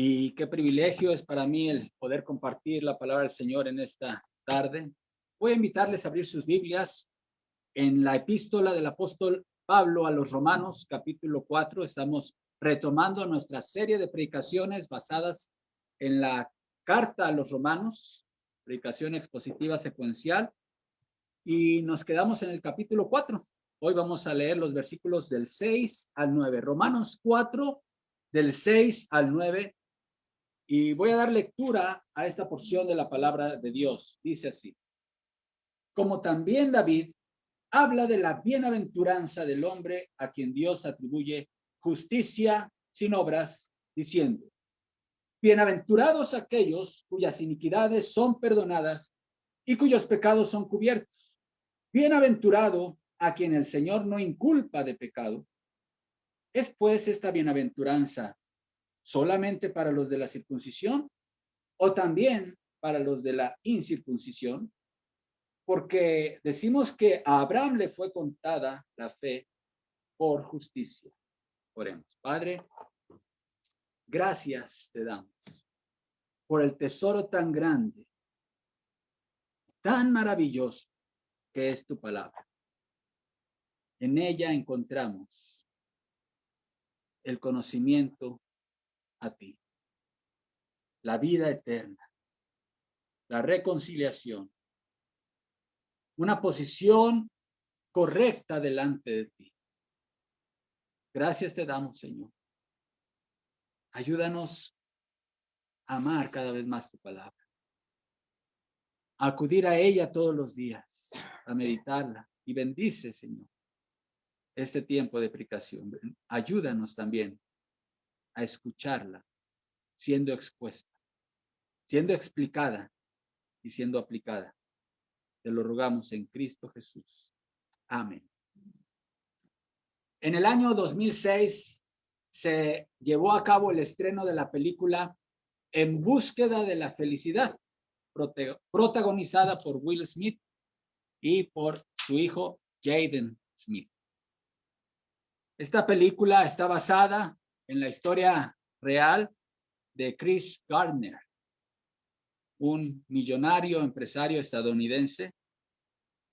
Y qué privilegio es para mí el poder compartir la palabra del Señor en esta tarde. Voy a invitarles a abrir sus Biblias en la epístola del apóstol Pablo a los Romanos, capítulo 4. Estamos retomando nuestra serie de predicaciones basadas en la carta a los Romanos, predicación expositiva secuencial. Y nos quedamos en el capítulo 4. Hoy vamos a leer los versículos del 6 al 9. Romanos 4, del 6 al 9. Y voy a dar lectura a esta porción de la palabra de Dios. Dice así. Como también David habla de la bienaventuranza del hombre a quien Dios atribuye justicia sin obras, diciendo, bienaventurados aquellos cuyas iniquidades son perdonadas y cuyos pecados son cubiertos. Bienaventurado a quien el Señor no inculpa de pecado. ¿Es pues esta bienaventuranza solamente para los de la circuncisión o también para los de la incircuncisión? Porque decimos que a Abraham le fue contada la fe por justicia. Oremos. Padre, gracias te damos por el tesoro tan grande, tan maravilloso que es tu palabra. En ella encontramos el conocimiento a ti, la vida eterna, la reconciliación, una posición correcta delante de ti. Gracias te damos, Señor. Ayúdanos a amar cada vez más tu palabra, a acudir a ella todos los días, a meditarla y bendice, Señor, este tiempo de aplicación. Ayúdanos también a escucharla siendo expuesta, siendo explicada y siendo aplicada. Te lo rogamos en Cristo Jesús. Amén. En el año 2006 se llevó a cabo el estreno de la película En búsqueda de la felicidad, protagonizada por Will Smith y por su hijo Jaden Smith. Esta película está basada en la historia real de Chris Gardner, un millonario empresario estadounidense,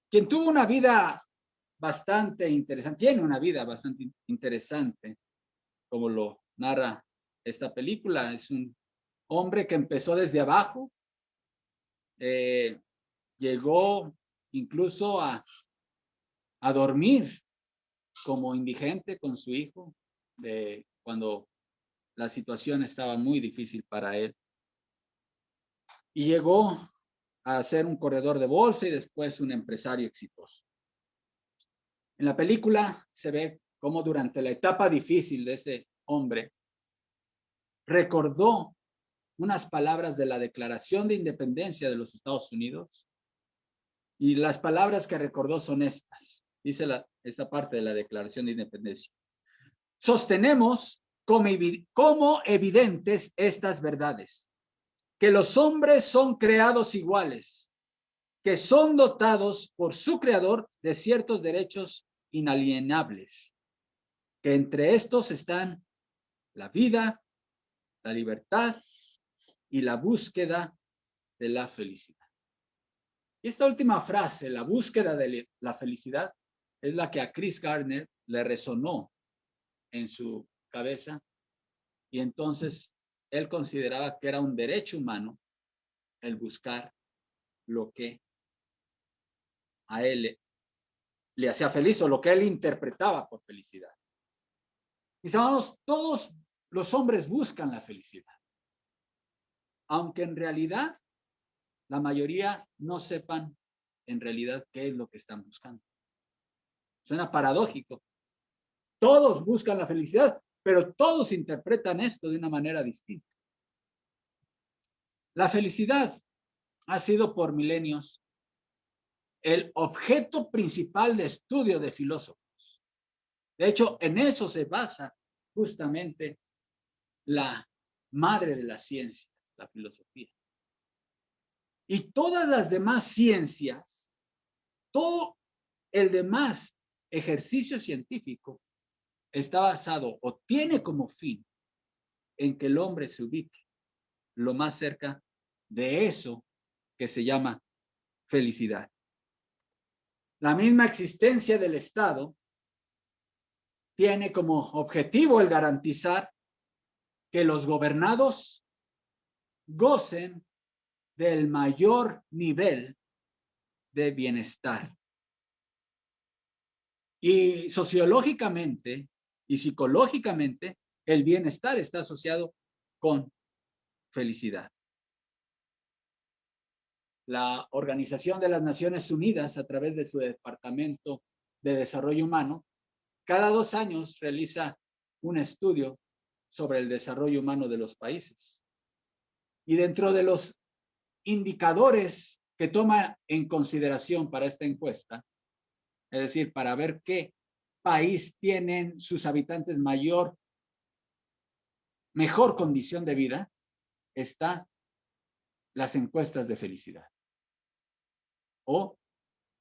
quien tuvo una vida bastante interesante, tiene una vida bastante interesante, como lo narra esta película. Es un hombre que empezó desde abajo, eh, llegó incluso a, a dormir como indigente con su hijo cuando la situación estaba muy difícil para él. Y llegó a ser un corredor de bolsa y después un empresario exitoso. En la película se ve cómo durante la etapa difícil de este hombre recordó unas palabras de la Declaración de Independencia de los Estados Unidos y las palabras que recordó son estas dice la, esta parte de la Declaración de Independencia. Sostenemos como, evidentes estas verdades, que los hombres son creados iguales, que son dotados por su creador de ciertos derechos inalienables, que entre estos están la vida, la libertad y la búsqueda de la felicidad. Esta última frase, la búsqueda de la felicidad, es la que a Chris Gardner le resonó en su cabeza y entonces él consideraba que era un derecho humano el buscar lo que a él le, hacía feliz o lo que él interpretaba por felicidad. Mis todos los hombres buscan la felicidad, aunque en realidad la mayoría no sepan en realidad qué es lo que están buscando. Suena paradójico. Todos buscan la felicidad, pero todos interpretan esto de una manera distinta. La felicidad ha sido por milenios el objeto principal de estudio de filósofos. De hecho, en eso se basa justamente la madre de las ciencias, la filosofía. Y todas las demás ciencias, todo el demás ejercicio científico está basado o tiene como fin en que el hombre se ubique lo más cerca de eso que se llama felicidad. La misma existencia del Estado tiene como objetivo el garantizar que los gobernados gocen del mayor nivel de bienestar. Y sociológicamente y psicológicamente, el bienestar está asociado con felicidad. La Organización de las Naciones Unidas, a través de su Departamento de Desarrollo Humano, cada dos años realiza un estudio sobre el desarrollo humano de los países. Y dentro de los indicadores que toma en consideración para esta encuesta, es decir, para ver qué país tienen sus habitantes mayor, mejor condición de vida, está las encuestas de felicidad. O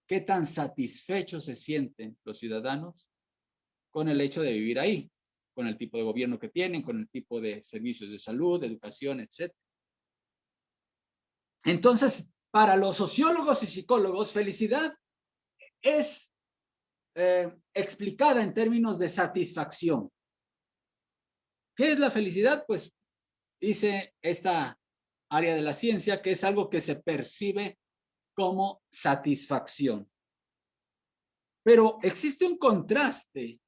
qué tan satisfechos se sienten los ciudadanos con el hecho de vivir ahí, con el tipo de gobierno que tienen, con el tipo de servicios de salud, de educación, etc. Entonces, para los sociólogos y psicólogos, felicidad es eh, explicada en términos de satisfacción. ¿Qué es la felicidad? Pues dice esta área de la ciencia que es algo que se percibe como satisfacción. Pero existe un contraste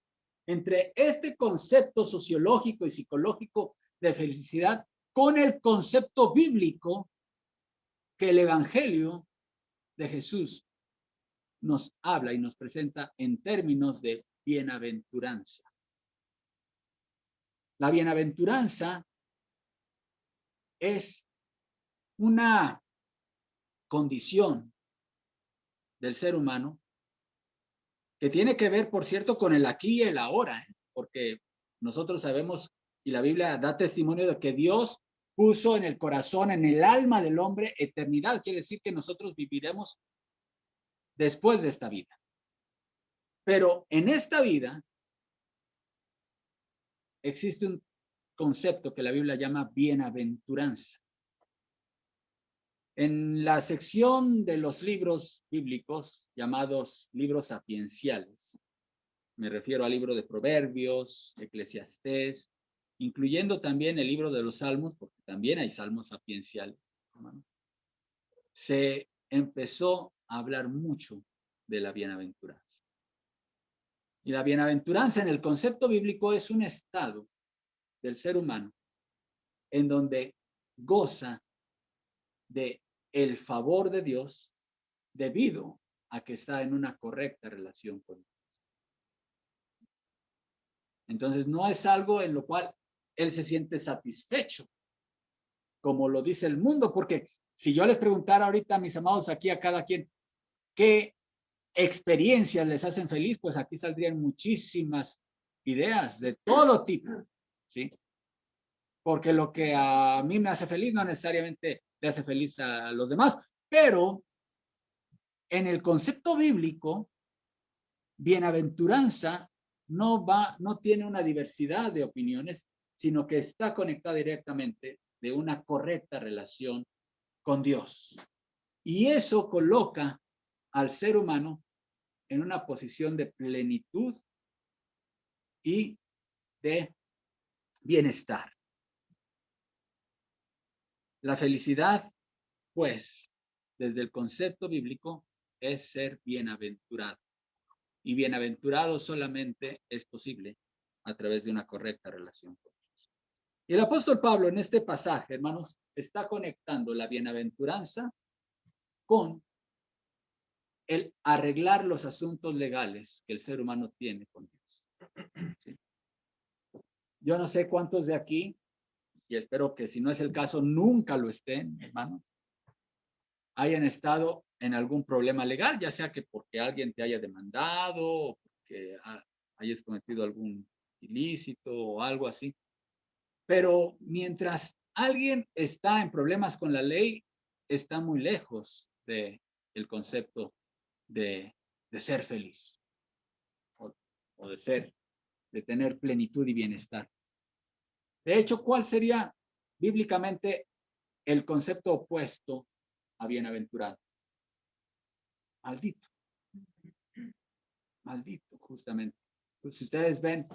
entre este concepto sociológico y psicológico de felicidad con el concepto bíblico que el Evangelio de Jesús nos habla y nos presenta en términos de bienaventuranza. La bienaventuranza es una condición del ser humano que tiene que ver, por cierto, con el aquí y el ahora, ¿eh? porque nosotros sabemos y la Biblia da testimonio de que Dios puso en el corazón, en el alma del hombre, eternidad. Quiere decir que nosotros viviremos después de esta vida. Pero en esta vida existe un concepto que la Biblia llama bienaventuranza. En la sección de los libros bíblicos llamados libros sapienciales, me refiero al libro de Proverbios, Eclesiastés, incluyendo también el libro de los Salmos, porque también hay salmos sapienciales, se empezó hablar mucho de la bienaventuranza. Y la bienaventuranza en el concepto bíblico es un estado del ser humano en donde goza de el favor de Dios debido a que está en una correcta relación con Dios. Entonces no es algo en lo cual él se siente satisfecho, como lo dice el mundo, porque si yo les preguntara ahorita mis amados aquí a cada quien, ¿qué experiencias les hacen feliz? Pues aquí saldrían muchísimas ideas de todo tipo, ¿sí? Porque lo que a mí me hace feliz no necesariamente le hace feliz a los demás, pero en el concepto bíblico, bienaventuranza no va, no tiene una diversidad de opiniones, sino que está conectada directamente de una correcta relación con Dios. Y eso coloca al ser humano en una posición de plenitud y de bienestar. La felicidad, pues, desde el concepto bíblico, es ser bienaventurado. Y bienaventurado solamente es posible a través de una correcta relación con Dios. Y el apóstol Pablo en este pasaje, hermanos, está conectando la bienaventuranza con el arreglar los asuntos legales que el ser humano tiene con Dios. Yo no sé cuántos de aquí y espero que si no es el caso, nunca lo estén, hermanos, hayan estado en algún problema legal, ya sea que porque alguien te haya demandado o porque hayas cometido algún ilícito o algo así. Pero mientras alguien está en problemas con la ley, está muy lejos de el concepto de, de ser feliz o, o de ser, de tener plenitud y bienestar. De hecho, ¿cuál sería bíblicamente el concepto opuesto a bienaventurado? Maldito. Maldito, justamente. Pues si ustedes ven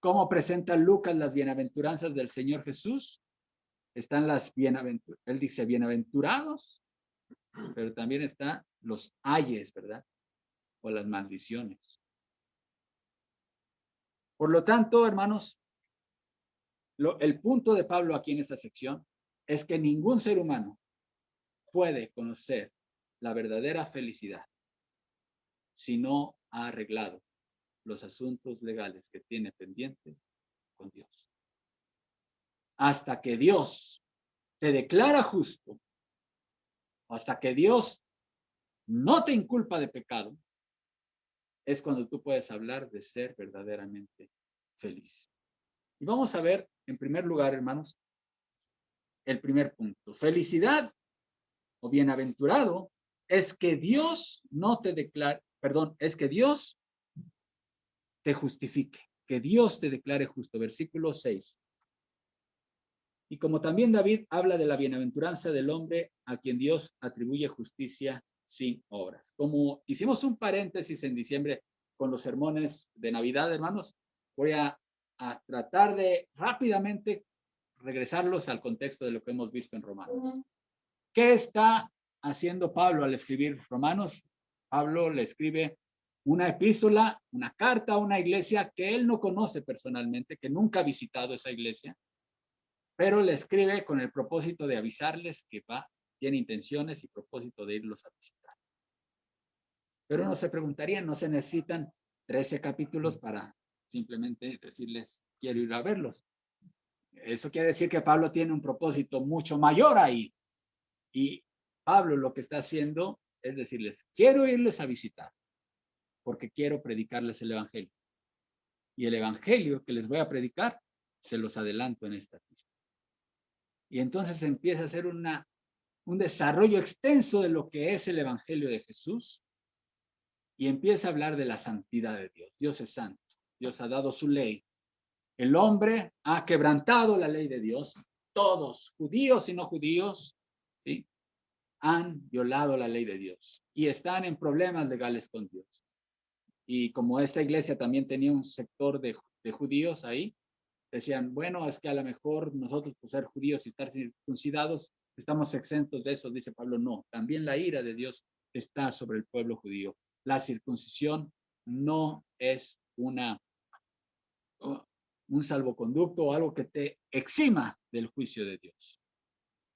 cómo presenta Lucas las bienaventuranzas del Señor Jesús, están las bienaventuradas. Él dice bienaventurados, pero también están los ayes, ¿verdad? O las maldiciones. Por lo tanto, hermanos, el punto de Pablo aquí en esta sección es que ningún ser humano puede conocer la verdadera felicidad si no ha arreglado los asuntos legales que tiene pendiente con Dios. Hasta que Dios te declara justo, hasta que Dios no te inculpa de pecado, es cuando tú puedes hablar de ser verdaderamente feliz. Y vamos a ver, en primer lugar, hermanos, el primer punto. Felicidad o bienaventurado es que Dios no te declare, perdón, es que Dios te justifique, que Dios te declare justo. Versículo 6. Y como también David habla de la bienaventuranza del hombre a quien Dios atribuye justicia sin obras. Como hicimos un paréntesis en diciembre con los sermones de Navidad, hermanos, voy a, a tratar de rápidamente regresarlos al contexto de lo que hemos visto en Romanos. ¿Qué está haciendo Pablo al escribir Romanos? Pablo le escribe una epístola, una carta a una iglesia que él no conoce personalmente, que nunca ha visitado esa iglesia, pero le escribe con el propósito de avisarles que va, tiene intenciones y propósito de irlos a visitar. Pero no se preguntarían, no se necesitan 13 capítulos para simplemente decirles, quiero ir a verlos. Eso quiere decir que Pablo tiene un propósito mucho mayor ahí. Y Pablo lo que está haciendo es decirles, quiero irles a visitar porque quiero predicarles el Evangelio. Y el Evangelio que les voy a predicar, se los adelanto en esta pista. Y entonces empieza a ser una, un desarrollo extenso de lo que es el Evangelio de Jesús y empieza a hablar de la santidad de Dios. Dios es santo. Dios ha dado su ley. El hombre ha quebrantado la ley de Dios. Todos, judíos y no judíos, ¿sí? han violado la ley de Dios y están en problemas legales con Dios. Y como esta iglesia también tenía un sector de, judíos ahí, decían, bueno, es que a lo mejor nosotros por ser judíos y estar circuncidados, estamos exentos de eso, dice Pablo, no, también la ira de Dios está sobre el pueblo judío. La circuncisión no es una, un salvoconducto o algo que te exima del juicio de Dios.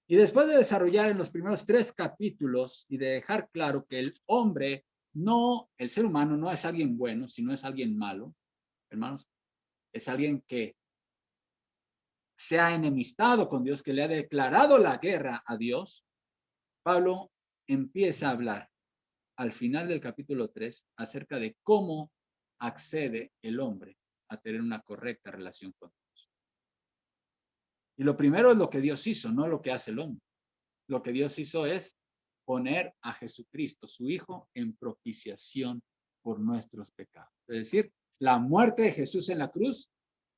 Y después de desarrollar en los primeros tres capítulos y de dejar claro que el hombre no, el ser humano no es alguien bueno, sino es alguien malo, hermanos, es alguien que se ha enemistado con Dios, que le ha declarado la guerra a Dios. Pablo empieza a hablar al final del capítulo 3 acerca de cómo accede el hombre a tener una correcta relación con Dios. Y lo primero es lo que Dios hizo, no lo que hace el hombre. Lo que Dios hizo es poner a Jesucristo, su Hijo, en propiciación por nuestros pecados. Es decir, la muerte de Jesús en la cruz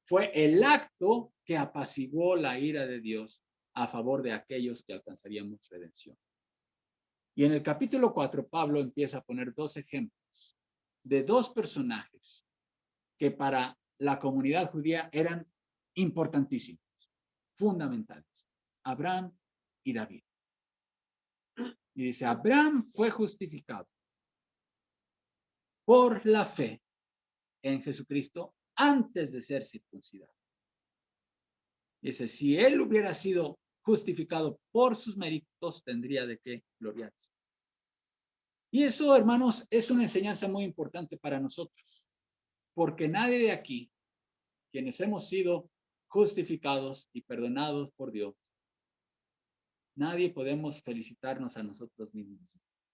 fue el acto que apaciguó la ira de Dios a favor de aquellos que alcanzaríamos redención. Y en el capítulo 4, Pablo empieza a poner dos ejemplos de dos personajes que para la comunidad judía eran importantísimos, fundamentales, Abraham y David. Y dice, Abraham fue justificado por la fe en Jesucristo antes de ser circuncidado. Dice, si él hubiera sido justificado por sus méritos, tendría de qué gloriarse. Y eso, hermanos, es una enseñanza muy importante para nosotros, porque nadie de aquí, quienes hemos sido justificados y perdonados por Dios, Nadie podemos felicitarnos a nosotros mismos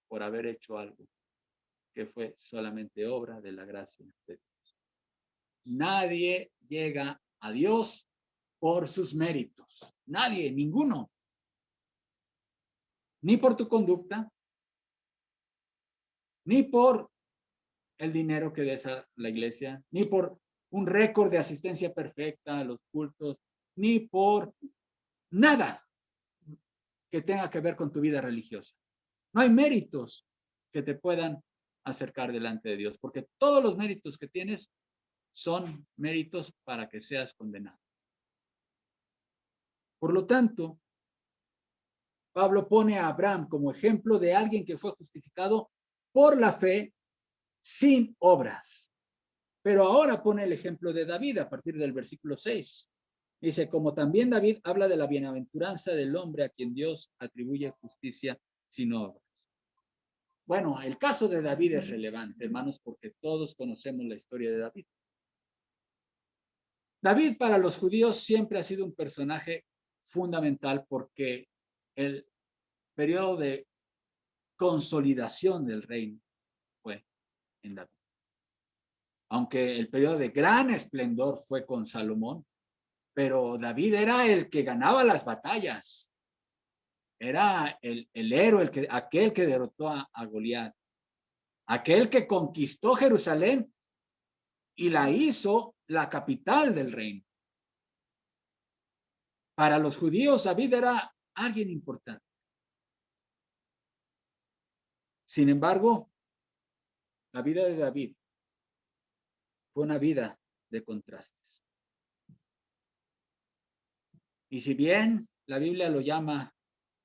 por haber hecho algo que fue solamente obra de la gracia de Dios. Nadie llega a Dios por sus méritos. Nadie, ninguno. Ni por tu conducta, ni por el dinero que des a la iglesia, ni por un récord de asistencia perfecta a los cultos, ni por nada que tenga que ver con tu vida religiosa. No hay méritos que te puedan acercar delante de Dios, porque todos los méritos que tienes son méritos para que seas condenado. Por lo tanto, Pablo pone a Abraham como ejemplo de alguien que fue justificado por la fe sin obras. Pero ahora pone el ejemplo de David a partir del versículo 6. Dice, como también David habla de la bienaventuranza del hombre a quien Dios atribuye justicia sin obras. Bueno, el caso de David es relevante, hermanos, porque todos conocemos la historia de David. David para los judíos siempre ha sido un personaje fundamental porque el periodo de consolidación del reino fue en David. Aunque el periodo de gran esplendor fue con Salomón, pero David era el que ganaba las batallas. Era el, héroe, el que, aquel que derrotó a, a Goliat. Aquel que conquistó Jerusalén y la hizo la capital del reino. Para los judíos, David era alguien importante. Sin embargo, la vida de David fue una vida de contrastes. Y si bien la Biblia lo llama,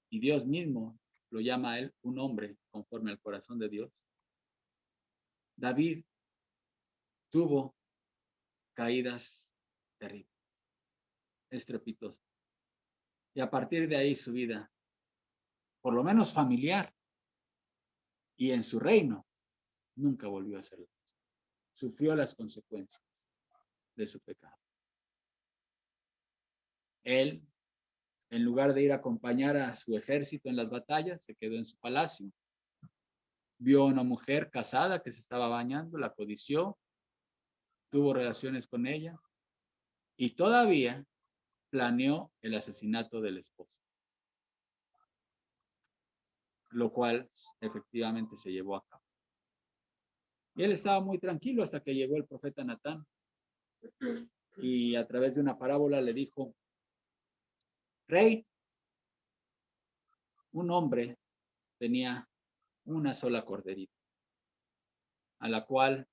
y Dios mismo lo llama a él, un hombre conforme al corazón de Dios, David tuvo caídas terribles, estrepitosas. Y a partir de ahí su vida, por lo menos familiar, y en su reino, nunca volvió a ser Sufrió las consecuencias de su pecado. Él, en lugar de ir a acompañar a su ejército en las batallas, se quedó en su palacio. Vio a una mujer casada que se estaba bañando, la codició, tuvo relaciones con ella y todavía planeó el asesinato del esposo, lo cual efectivamente se llevó a cabo. Y él estaba muy tranquilo hasta que llegó el profeta Natán y a través de una parábola le dijo, rey, un hombre tenía una sola corderita, a la cual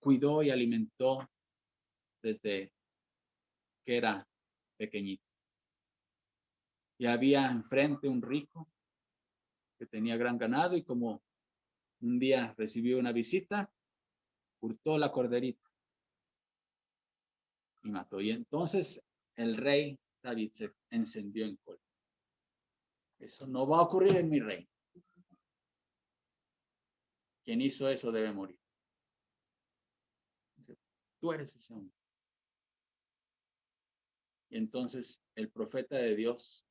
cuidó y alimentó desde que era pequeñito. Y había enfrente un rico que tenía gran ganado y como un día recibió una visita, hurtó la corderita y mató. Y entonces el rey David se encendió en cólera. Eso no va a ocurrir en mi rey. Quien hizo eso debe morir tú eres ese hombre. Y entonces el profeta de Dios,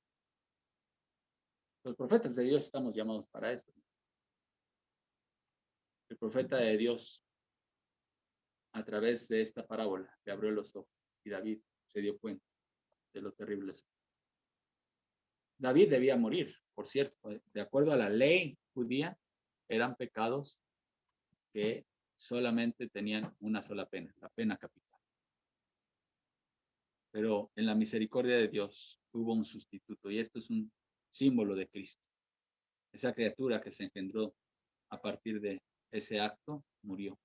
los profetas de Dios estamos llamados para eso. El profeta de Dios, a través de esta parábola, le abrió los ojos y David se dio cuenta de lo terrible. David debía morir, por cierto, de acuerdo a la ley judía, eran pecados que solamente tenían una sola pena, la pena capital. Pero en la misericordia de Dios hubo un sustituto y esto es un símbolo de Cristo. Esa criatura que se engendró a partir de ese acto murió.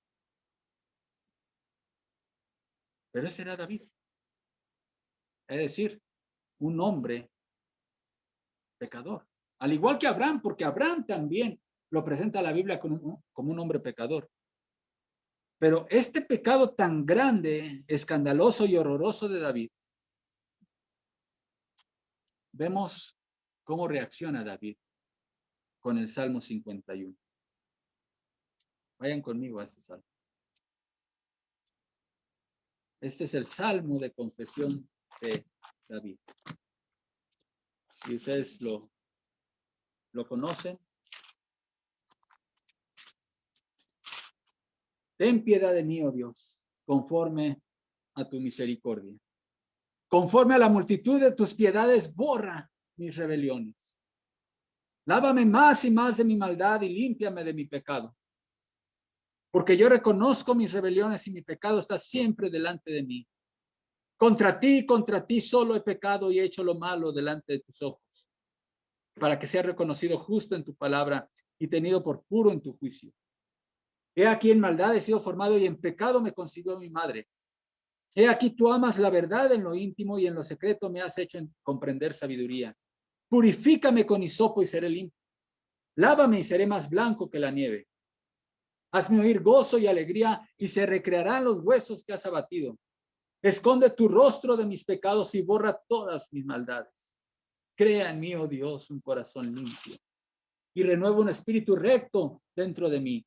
Pero ese era David. Es decir, un hombre pecador. Al igual que Abraham, porque Abraham también lo presenta la Biblia como un hombre pecador. Pero este pecado tan grande, escandaloso y horroroso de David, vemos cómo reacciona David con el Salmo 51. Vayan conmigo a este salmo. Este es el salmo de confesión de David. Si ustedes lo, lo conocen, Ten piedad de mí, oh Dios, conforme a tu misericordia. Conforme a la multitud de tus piedades, borra mis rebeliones. Lávame más y más de mi maldad y límpiame de mi pecado. Porque yo reconozco mis rebeliones y mi pecado está siempre delante de mí. Contra ti, contra ti solo he pecado y he hecho lo malo delante de tus ojos, para que sea reconocido justo en tu palabra y tenido por puro en tu juicio. He aquí en maldad he sido formado y en pecado me concibió mi madre. He aquí tú amas la verdad en lo íntimo y en lo secreto me has hecho comprender sabiduría. Purifícame con hisopo y seré limpio. Lávame y seré más blanco que la nieve. Hazme oír gozo y alegría y se recrearán los huesos que has abatido. Esconde tu rostro de mis pecados y borra todas mis maldades. Crea en mí, oh Dios, un corazón limpio y renueva un espíritu recto dentro de mí.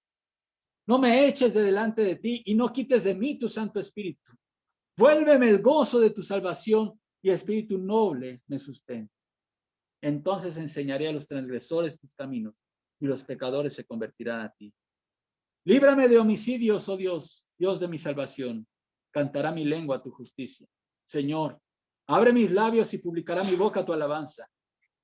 No me eches de delante de ti y no quites de mí tu Santo Espíritu. Vuélveme el gozo de tu salvación y espíritu noble me sustente. Entonces enseñaré a los transgresores tus caminos y los pecadores se convertirán a ti. Líbrame de homicidios, oh Dios, Dios de mi salvación. Cantará mi lengua tu justicia. Señor, abre mis labios y publicará mi boca tu alabanza.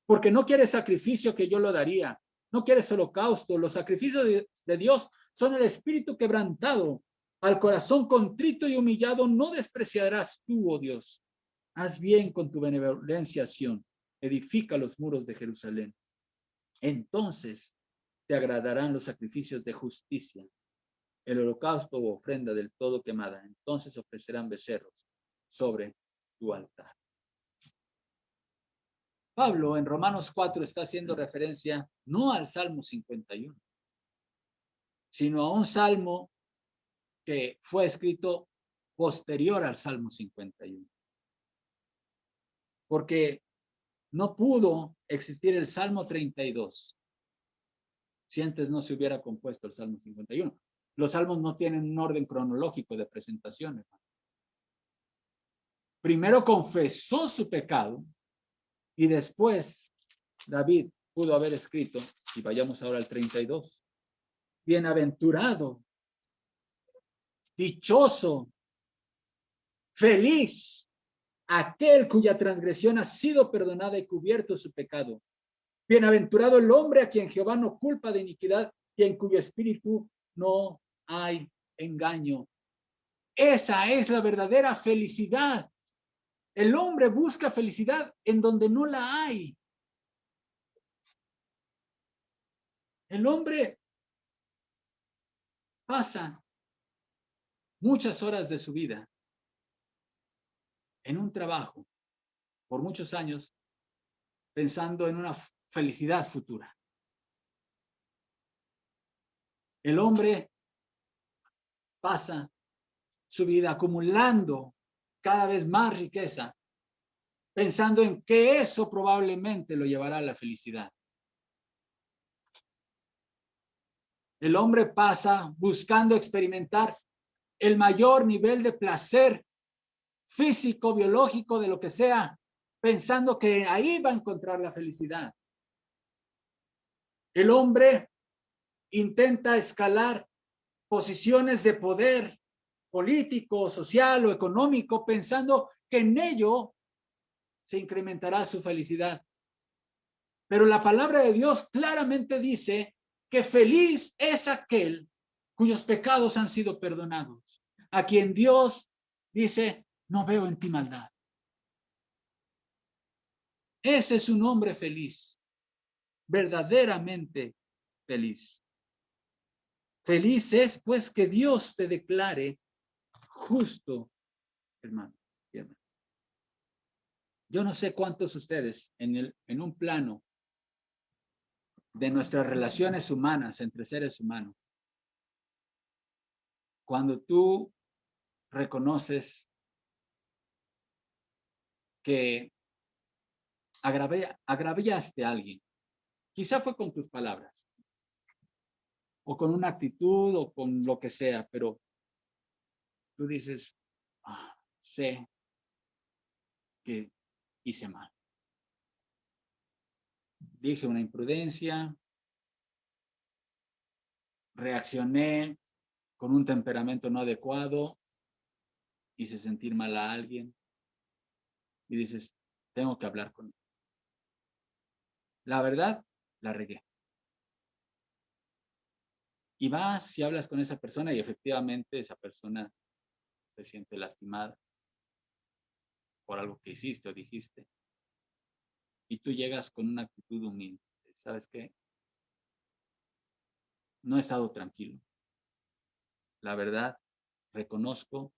Porque no quieres sacrificio que yo lo daría. No quieres holocausto. Los sacrificios de Dios son el espíritu quebrantado. Al corazón contrito y humillado no despreciarás tú, oh Dios. Haz bien con tu benevolencia, edifica los muros de Jerusalén. Entonces te agradarán los sacrificios de justicia, el holocausto o ofrenda del todo quemada. Entonces ofrecerán becerros sobre tu altar. Pablo en Romanos 4 está haciendo referencia no al Salmo 51, sino a un salmo que fue escrito posterior al Salmo 51. Porque no pudo existir el Salmo 32 si antes no se hubiera compuesto el Salmo 51. Los salmos no tienen un orden cronológico de presentación. Primero confesó su pecado y después David pudo haber escrito, y vayamos ahora al 32, bienaventurado, dichoso, feliz aquel cuya transgresión ha sido perdonada y cubierto su pecado. Bienaventurado el hombre a quien Jehová no culpa de iniquidad y en cuyo espíritu no hay engaño. Esa es la verdadera felicidad. El hombre busca felicidad en donde no la hay. El hombre pasa muchas horas de su vida en un trabajo por muchos años pensando en una felicidad futura. El hombre pasa su vida acumulando cada vez más riqueza, pensando en que eso probablemente lo llevará a la felicidad. El hombre pasa buscando experimentar el mayor nivel de placer físico, biológico, de lo que sea, pensando que ahí va a encontrar la felicidad. El hombre intenta escalar posiciones de poder político, social o económico, pensando que en ello se incrementará su felicidad. Pero la palabra de Dios claramente dice que feliz es aquel cuyos pecados han sido perdonados, a quien Dios dice, no veo en ti maldad. Ese es un hombre feliz, verdaderamente feliz. Feliz es pues que Dios te declare justo, hermano. Yo no sé cuántos ustedes en, el, en un plano de nuestras relaciones humanas entre seres humanos, cuando tú reconoces que agraviaste a alguien. Quizá fue con tus palabras, o con una actitud, o con lo que sea, pero tú dices, ah, sé que hice mal. Dije una imprudencia, reaccioné con un temperamento no adecuado, hice sentir mal a alguien y dices, tengo que hablar con él. La verdad, la regué. Y vas y hablas con esa persona y efectivamente esa persona se siente lastimada. por algo que hiciste o dijiste. Y tú llegas con una actitud humilde. ¿Sabes qué? No he estado tranquilo. La verdad, reconozco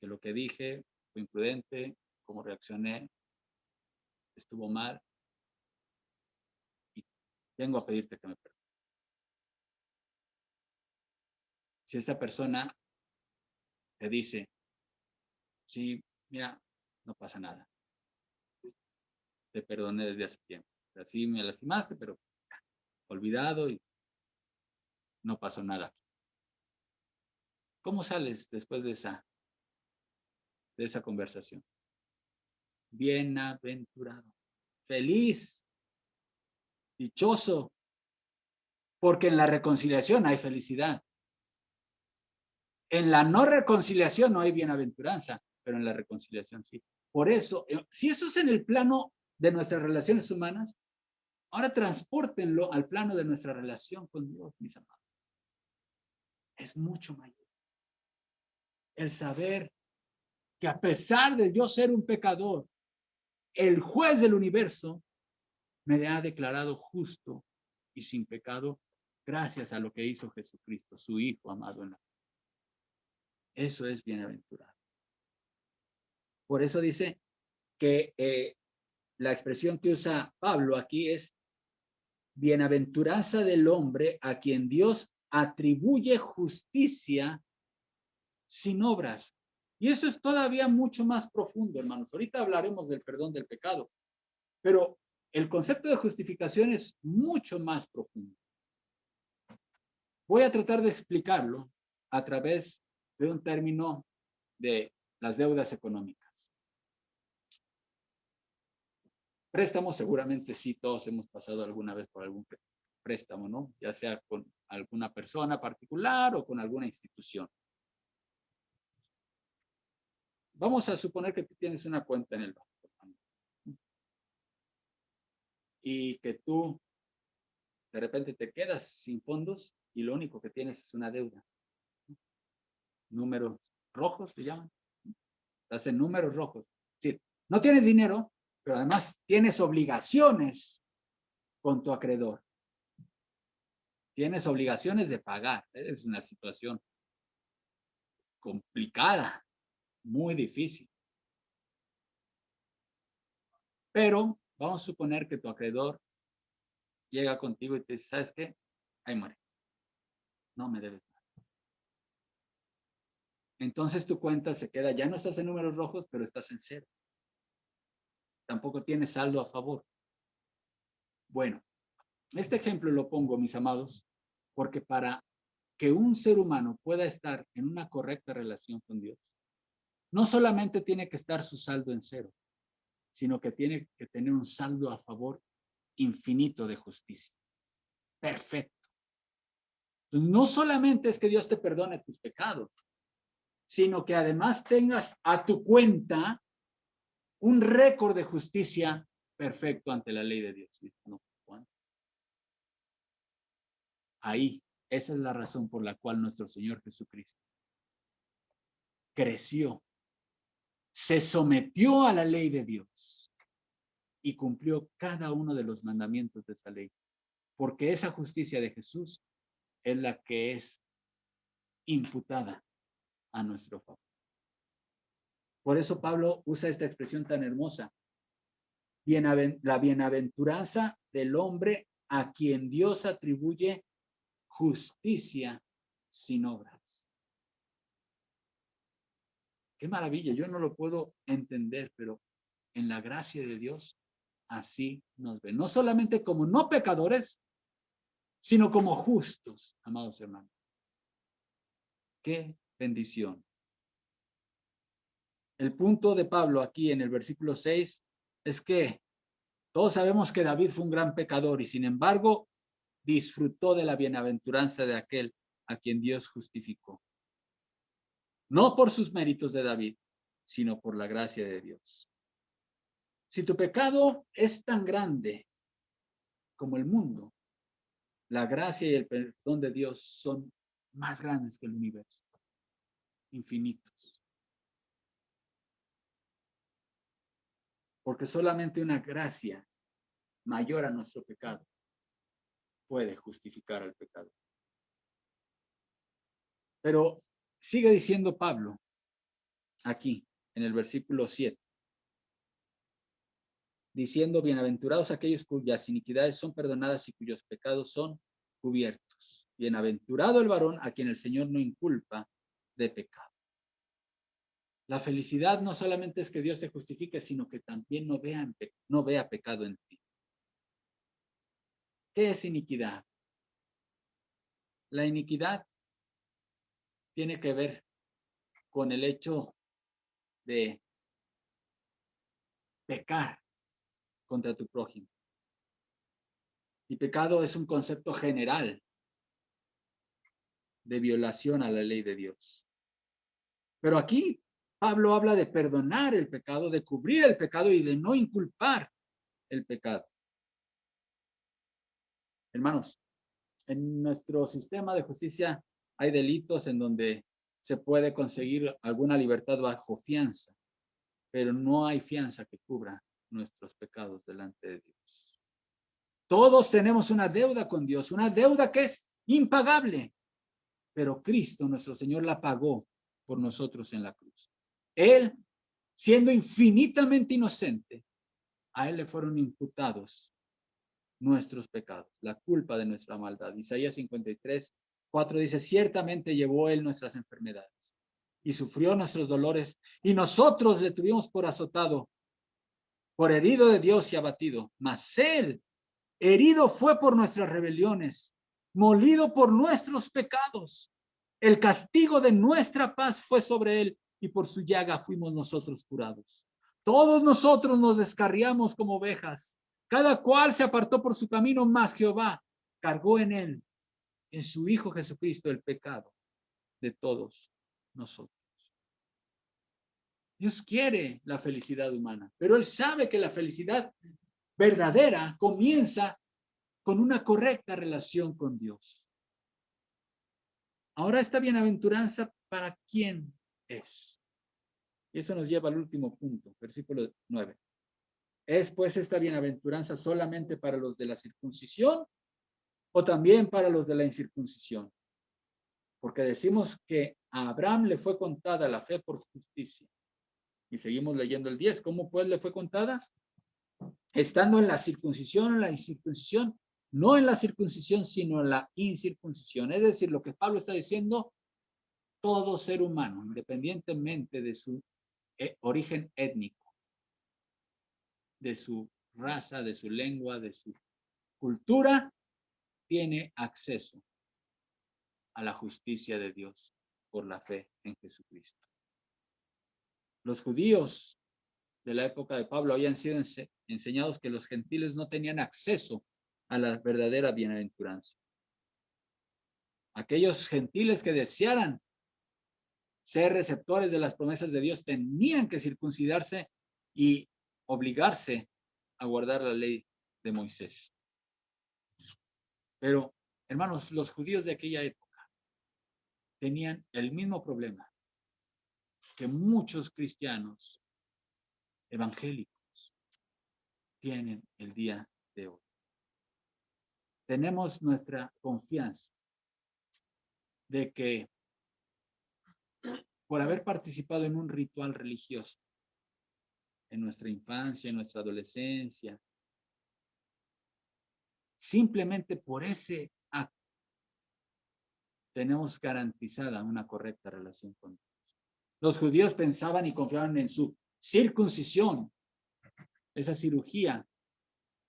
que lo que dije fue imprudente, cómo reaccioné, estuvo mal. Y tengo a pedirte que me perdones. Si esta persona te dice, sí, mira, no pasa nada. Te perdoné desde hace tiempo. Así me lastimaste, pero olvidado y no pasó nada. ¿Cómo sales después de esa, de esa conversación? Bienaventurado, feliz, dichoso, porque en la reconciliación hay felicidad. En la no reconciliación no hay bienaventuranza, pero en la reconciliación sí. Por eso, eh, si eso es en el plano de nuestras relaciones humanas, ahora transportenlo al plano de nuestra relación con Dios, mis amados. Es mucho mayor. El saber que a pesar de yo ser un pecador, el juez del universo me ha declarado justo y sin pecado gracias a lo que hizo Jesucristo, su Hijo amado en la Eso es bienaventurado. Por eso dice que eh, la expresión que usa Pablo aquí es bienaventuranza del hombre a quien Dios atribuye justicia sin obras. Y eso es todavía mucho más profundo, hermanos. Ahorita hablaremos del perdón del pecado, pero el concepto de justificación es mucho más profundo. Voy a tratar de explicarlo a través de un término de las deudas económicas. Préstamos, seguramente sí, todos hemos pasado alguna vez por algún préstamo, ¿no? Ya sea con alguna persona particular o con alguna institución. Vamos a suponer que tú tienes una cuenta en el banco. Y que tú de repente te quedas sin fondos y lo único que tienes es una deuda. Números rojos se llaman. Estás en números rojos. Es no tienes dinero, pero además tienes obligaciones con tu acreedor. Tienes obligaciones de pagar. Es una situación complicada muy difícil. Pero vamos a suponer que tu acreedor llega contigo y te dice, ¿sabes qué? Ahí muere. No me debes nada. Entonces tu cuenta se queda, ya no estás en números rojos, pero estás en cero. Tampoco tienes saldo a favor. Bueno, este ejemplo lo pongo, mis amados, porque para que un ser humano pueda estar en una correcta relación con Dios, no solamente tiene que estar su saldo en cero, sino que tiene que tener un saldo a favor infinito de justicia. Perfecto. no solamente es que Dios te perdone tus pecados, sino que además tengas a tu cuenta un récord de justicia perfecto ante la ley de Dios. Ahí, esa es la razón por la cual nuestro Señor Jesucristo creció se sometió a la ley de Dios y cumplió cada uno de los mandamientos de esa ley, porque esa justicia de Jesús es la que es imputada a nuestro favor. Por eso Pablo usa esta expresión tan hermosa. la bienaventuranza del hombre a quien Dios atribuye justicia sin obra. Qué maravilla, yo no lo puedo entender, pero en la gracia de Dios así nos ve. No solamente como no pecadores, sino como justos, amados hermanos. Qué bendición. El punto de Pablo aquí en el versículo 6 es que todos sabemos que David fue un gran pecador y sin embargo disfrutó de la bienaventuranza de aquel a quien Dios justificó no por sus méritos de David, sino por la gracia de Dios. Si tu pecado es tan grande como el mundo, la gracia y el perdón de Dios son más grandes que el universo, infinitos. porque solamente una gracia mayor a nuestro pecado puede justificar al pecado. Pero sigue diciendo Pablo aquí en el versículo 7, diciendo, bienaventurados aquellos cuyas iniquidades son perdonadas y cuyos pecados son cubiertos. Bienaventurado el varón a quien el Señor no inculpa de pecado. La felicidad no solamente es que Dios te justifique, sino que también no vea, no vea pecado en ti. ¿Qué es iniquidad? La iniquidad tiene que ver con el hecho de pecar contra tu prójimo. Y pecado es un concepto general de violación a la ley de Dios. Pero aquí Pablo habla de perdonar el pecado, de cubrir el pecado y de no inculpar el pecado. Hermanos, en nuestro sistema de justicia hay delitos en donde se puede conseguir alguna libertad bajo fianza, pero no hay fianza que cubra nuestros pecados delante de Dios. Todos tenemos una deuda con Dios, una deuda que es impagable, pero Cristo, nuestro Señor, la pagó por nosotros en la cruz. Él, siendo infinitamente inocente, a Él le fueron imputados nuestros pecados, la culpa de nuestra maldad. Isaías 53, 4 dice, ciertamente llevó Él nuestras enfermedades y sufrió nuestros dolores y nosotros le tuvimos por azotado, por herido de Dios y abatido, mas Él herido fue por nuestras rebeliones, molido por nuestros pecados. El castigo de nuestra paz fue sobre Él y por su llaga fuimos nosotros curados. Todos nosotros nos descarriamos como ovejas, cada cual se apartó por su camino, más Jehová cargó en él, en su Hijo Jesucristo, el pecado de todos nosotros. Dios quiere la felicidad humana, pero Él sabe que la felicidad verdadera comienza con una correcta relación con Dios. Ahora esta bienaventuranza, ¿para quién es? Y eso nos lleva al último punto, versículo 9. ¿Es pues esta bienaventuranza solamente para los de la circuncisión o también para los de la incircuncisión? Porque decimos que a Abraham le fue contada la fe por justicia. Y seguimos leyendo el 10. ¿Cómo pues le fue contada? Estando en la circuncisión en la incircuncisión, no en la circuncisión, sino en la incircuncisión. Es decir, lo que Pablo está diciendo, todo ser humano, independientemente de su eh, origen étnico, de su raza, de su lengua, de su cultura, tiene acceso a la justicia de Dios por la fe en Jesucristo. Los judíos de la época de Pablo habían sido enseñados que los gentiles no tenían acceso a la verdadera bienaventuranza. Aquellos gentiles que desearan ser receptores de las promesas de Dios tenían que circuncidarse y obligarse a guardar la ley de Moisés. Pero, hermanos, los judíos de aquella época tenían el mismo problema que muchos cristianos evangélicos tienen el día de hoy. Tenemos nuestra confianza de que por haber participado en un ritual religioso, en nuestra infancia, en nuestra adolescencia. Simplemente por ese acto tenemos garantizada una correcta relación con Dios. Los judíos pensaban y confiaban en su circuncisión, esa cirugía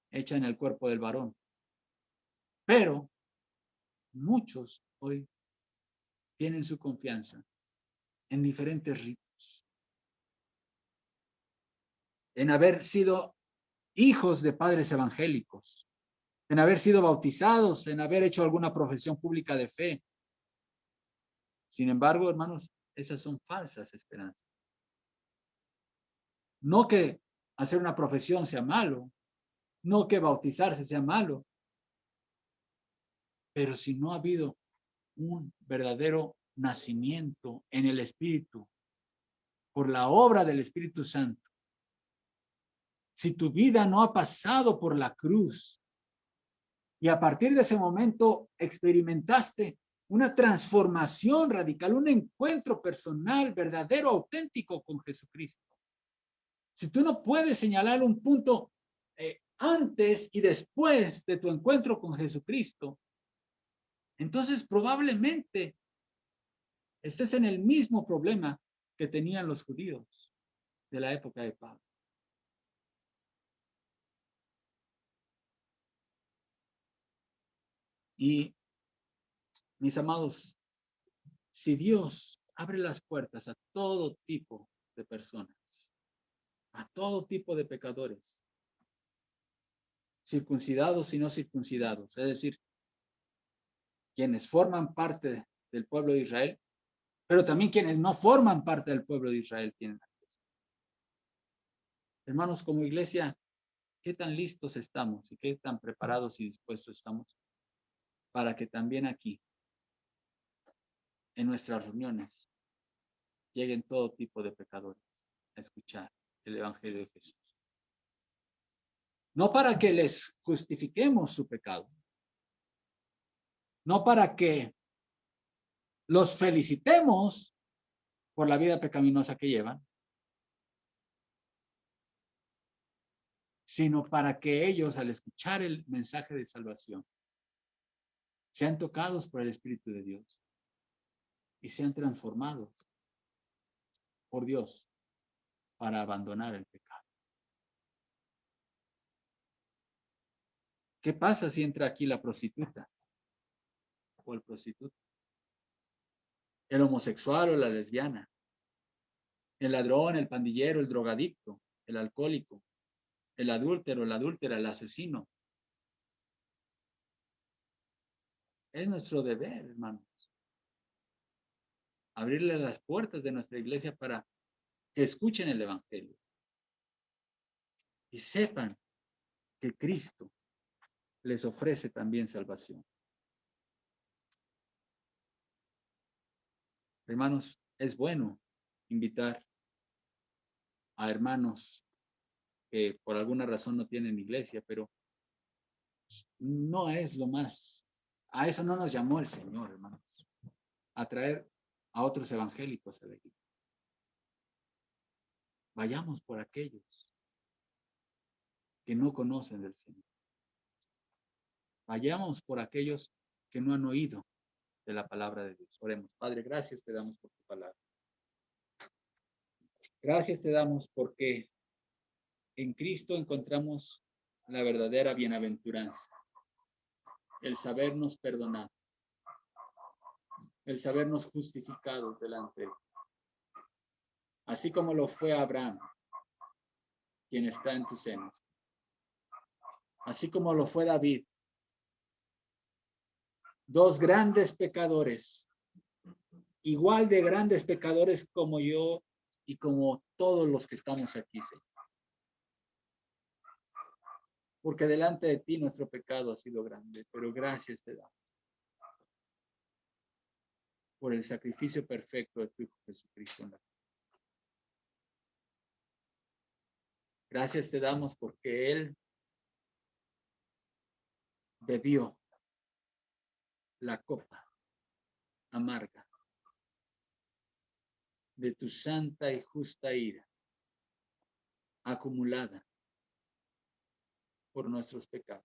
hecha en el cuerpo del varón. Pero muchos hoy tienen su confianza en diferentes ritos en haber sido hijos de padres evangélicos, en haber sido bautizados, en haber hecho alguna profesión pública de fe. Sin embargo, hermanos, esas son falsas esperanzas. No que hacer una profesión sea malo, no que bautizarse sea malo, pero si no ha habido un verdadero nacimiento en el Espíritu por la obra del Espíritu Santo, si tu vida no ha pasado por la cruz y a partir de ese momento experimentaste una transformación radical, un encuentro personal, verdadero, auténtico con Jesucristo. Si tú no puedes señalar un punto eh, antes y después de tu encuentro con Jesucristo, entonces probablemente estés en el mismo problema que tenían los judíos de la época de Pablo. Y mis amados, si Dios abre las puertas a todo tipo de personas, a todo tipo de pecadores, circuncidados y no circuncidados, es decir, quienes forman parte del pueblo de Israel, pero también quienes no forman parte del pueblo de Israel tienen acceso. Hermanos, como iglesia, ¿qué tan listos estamos y qué tan preparados y dispuestos estamos para que también aquí, en nuestras reuniones, lleguen todo tipo de pecadores a escuchar el Evangelio de Jesús? No para que les justifiquemos su pecado, no para que los felicitemos por la vida pecaminosa que llevan, sino para que ellos al escuchar el mensaje de salvación sean tocados por el Espíritu de Dios y sean transformados por Dios para abandonar el pecado. ¿Qué pasa si entra aquí la prostituta o el prostituto? El homosexual o la lesbiana, el ladrón, el pandillero, el drogadicto, el alcohólico, el adúltero, la adúltera, el asesino, Es nuestro deber, hermanos. Abrirle las puertas de nuestra iglesia para que escuchen el Evangelio y sepan que Cristo les ofrece también salvación. Hermanos, es bueno invitar a hermanos que por alguna razón no tienen iglesia, pero no es lo más a eso no nos llamó el Señor, hermanos. A traer a otros evangélicos a la iglesia. Vayamos por aquellos que no conocen del Señor. Vayamos por aquellos que no han oído de la palabra de Dios. Oremos. Padre, gracias te damos por tu palabra. Gracias te damos porque en Cristo encontramos la verdadera bienaventuranza el sabernos perdonar, el sabernos justificados delante de. Así como lo fue Abraham, quien está en tus senos. Así como lo fue David. Dos grandes pecadores, igual de grandes pecadores como yo y como todos los que estamos aquí, Señor porque delante de ti nuestro pecado ha sido grande, pero gracias te damos por el sacrificio perfecto de tu Hijo Jesucristo. Gracias te damos porque Él bebió la copa amarga de tu santa y justa ira acumulada por nuestros pecados.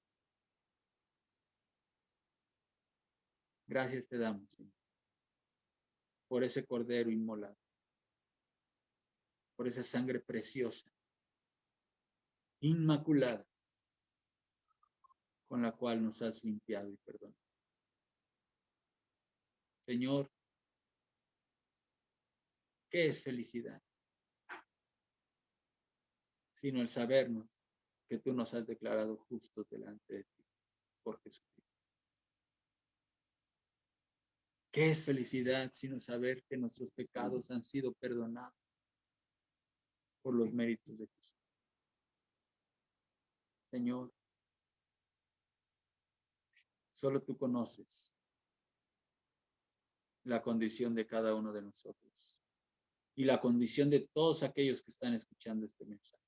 Gracias te damos, Señor, por ese cordero inmolado, por esa sangre preciosa, inmaculada, con la cual nos has limpiado y perdonado. Señor, ¿qué es felicidad? Sino el sabernos que tú nos has declarado justos delante de ti por Jesucristo. ¿Qué es felicidad sino saber que nuestros pecados han sido perdonados por los méritos de Jesús? Señor, solo tú conoces la condición de cada uno de nosotros y la condición de todos aquellos que están escuchando este mensaje.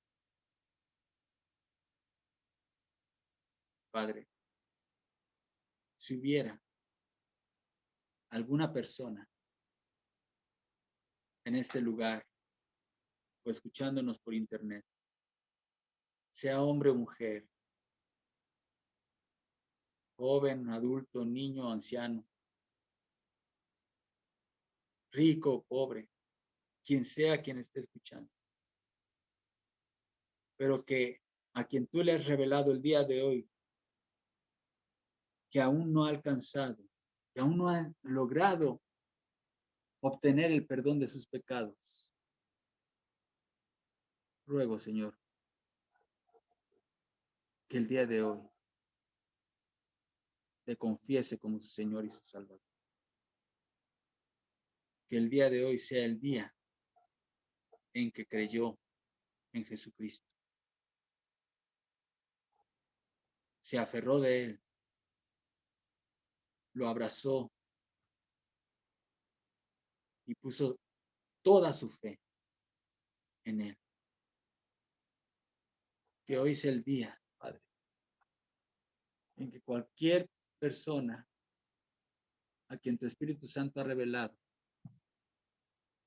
Padre, si hubiera alguna persona en este lugar o escuchándonos por internet, sea hombre o mujer, joven, adulto, niño, anciano, rico o pobre, quien sea quien esté escuchando, pero que a quien tú le has revelado el día de hoy, que aún no ha alcanzado, que aún no ha logrado obtener el perdón de sus pecados. Ruego, Señor, que el día de hoy te confiese como su Señor y su Salvador. Que el día de hoy sea el día en que creyó en Jesucristo. Se aferró de él, lo abrazó y puso toda su fe en él. Que hoy sea el día, Padre, en que cualquier persona a quien tu Espíritu Santo ha revelado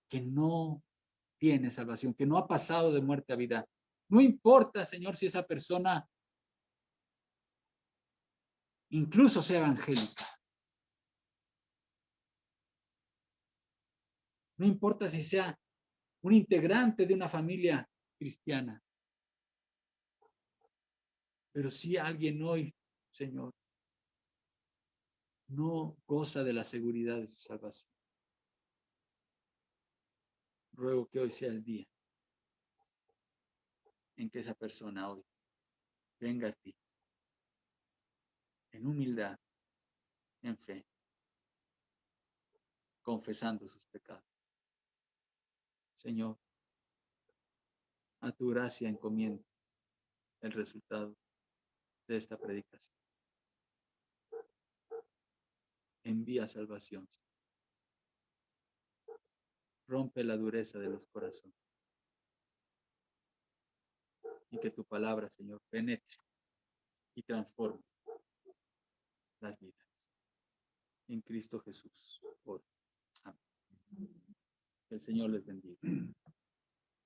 que no tiene salvación, que no ha pasado de muerte a vida. No importa, Señor, si esa persona incluso sea evangélica. No importa si sea un integrante de una familia cristiana. Pero si alguien hoy, Señor, no goza de la seguridad de su salvación. Ruego que hoy sea el día en que esa persona hoy venga a ti en humildad, en fe, confesando sus pecados. Señor, a tu gracia encomiendo el resultado de esta predicación. Envía salvación. Rompe la dureza de los corazones. Y que tu palabra, Señor, penetre y transforme las vidas. En Cristo Jesús. El Señor les bendiga.